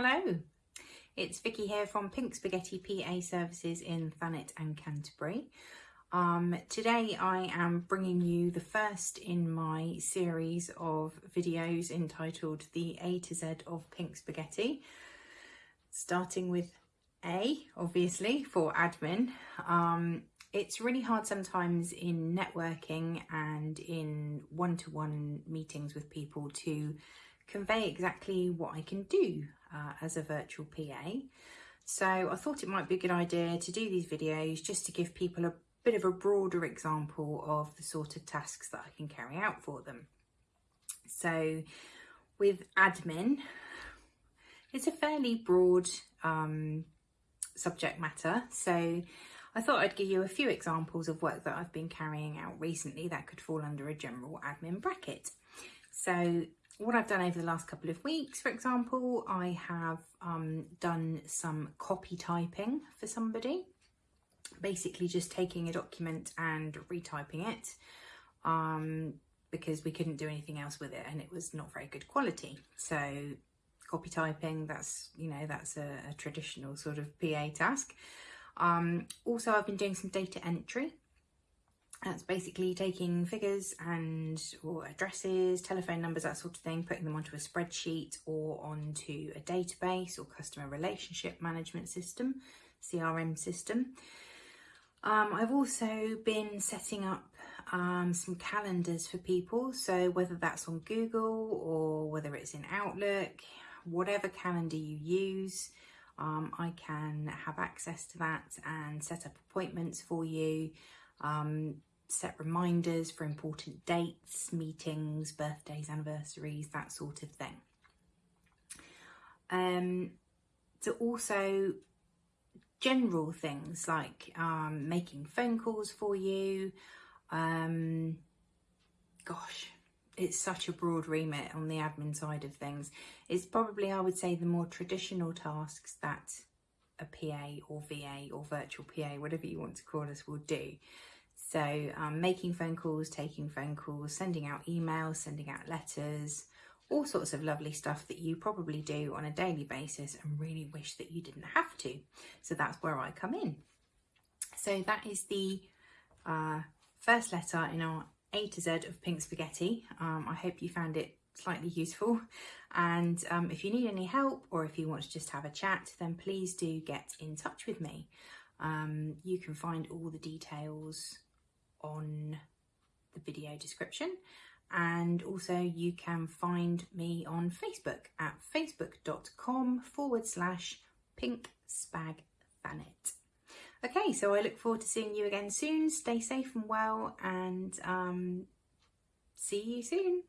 Hello, it's Vicky here from Pink Spaghetti PA Services in Thanet and Canterbury. Um, today I am bringing you the first in my series of videos entitled The A to Z of Pink Spaghetti, starting with A, obviously, for admin. Um, it's really hard sometimes in networking and in one-to-one -one meetings with people to convey exactly what I can do uh, as a virtual PA. So I thought it might be a good idea to do these videos just to give people a bit of a broader example of the sort of tasks that I can carry out for them. So with admin, it's a fairly broad um, subject matter. So I thought I'd give you a few examples of work that I've been carrying out recently that could fall under a general admin bracket. So what I've done over the last couple of weeks, for example, I have um, done some copy typing for somebody, basically just taking a document and retyping it um, because we couldn't do anything else with it and it was not very good quality. So copy typing, that's, you know, that's a, a traditional sort of PA task. Um, also, I've been doing some data entry that's basically taking figures and or addresses, telephone numbers, that sort of thing, putting them onto a spreadsheet or onto a database or customer relationship management system, CRM system. Um, I've also been setting up um, some calendars for people. So whether that's on Google or whether it's in Outlook, whatever calendar you use, um, I can have access to that and set up appointments for you. Um, set reminders for important dates, meetings, birthdays, anniversaries, that sort of thing. Um, so also general things like um, making phone calls for you. Um, gosh, it's such a broad remit on the admin side of things. It's probably, I would say, the more traditional tasks that a PA or VA or virtual PA, whatever you want to call us, will do. So um, making phone calls, taking phone calls, sending out emails, sending out letters, all sorts of lovely stuff that you probably do on a daily basis and really wish that you didn't have to. So that's where I come in. So that is the uh, first letter in our A to Z of Pink Spaghetti. Um, I hope you found it slightly useful and um, if you need any help or if you want to just have a chat then please do get in touch with me. Um, you can find all the details on the video description and also you can find me on Facebook at facebook.com forward slash pink spag thanet. Okay, so I look forward to seeing you again soon. Stay safe and well and um, see you soon.